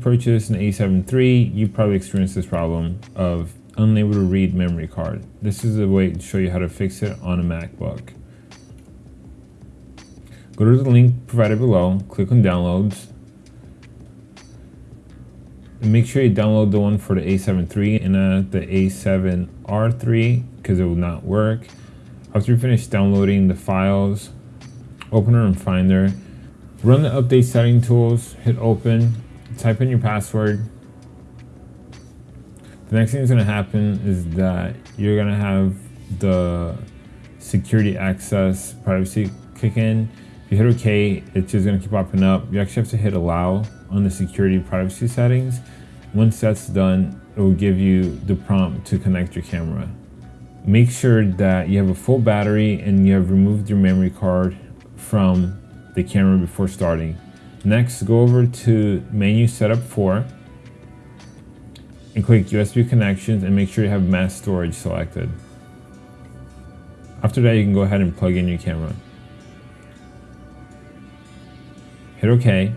Purchase an A7 III, you probably experienced this problem of unable to read memory card. This is a way to show you how to fix it on a MacBook. Go to the link provided below, click on downloads, and make sure you download the one for the A7 III and not the A7R3 because it will not work. After you finish downloading the files, open it in Finder, run the update setting tools, hit open, type in your password. The next thing that's gonna happen is that you're gonna have the security access privacy kick in. If you hit OK, it's just gonna keep popping up. You actually have to hit allow on the security privacy settings. Once that's done, it will give you the prompt to connect your camera. Make sure that you have a full battery and you have removed your memory card from the camera before starting. Next, go over to menu setup 4 and click USB connections and make sure you have mass storage selected. After that, you can go ahead and plug in your camera. Hit OK.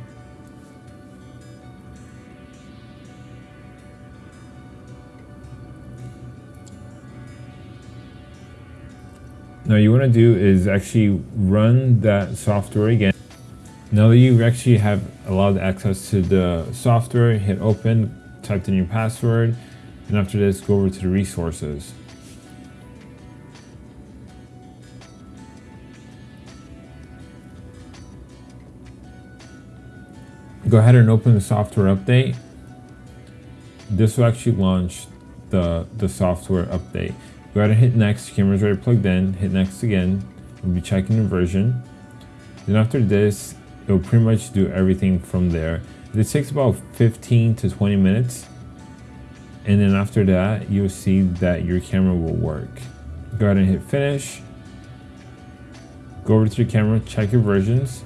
Now you want to do is actually run that software again. Now that you actually have allowed access to the software, hit open, type in your password, and after this, go over to the resources. Go ahead and open the software update. This will actually launch the, the software update. Go ahead and hit next, camera's already plugged in, hit next again, we'll be checking the version. Then after this, it'll pretty much do everything from there. This takes about 15 to 20 minutes. And then after that, you'll see that your camera will work. Go ahead and hit finish. Go over to your camera, check your versions.